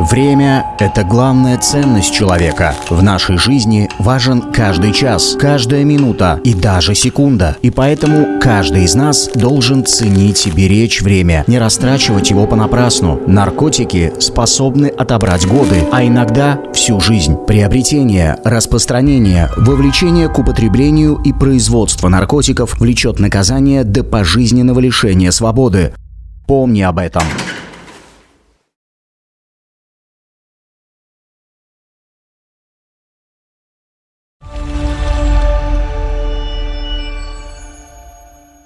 Время – это главная ценность человека. В нашей жизни важен каждый час, каждая минута и даже секунда. И поэтому каждый из нас должен ценить и беречь время, не растрачивать его понапрасну. Наркотики способны отобрать годы, а иногда всю жизнь. Приобретение, распространение, вовлечение к употреблению и производство наркотиков влечет наказание до пожизненного лишения свободы. Помни об этом.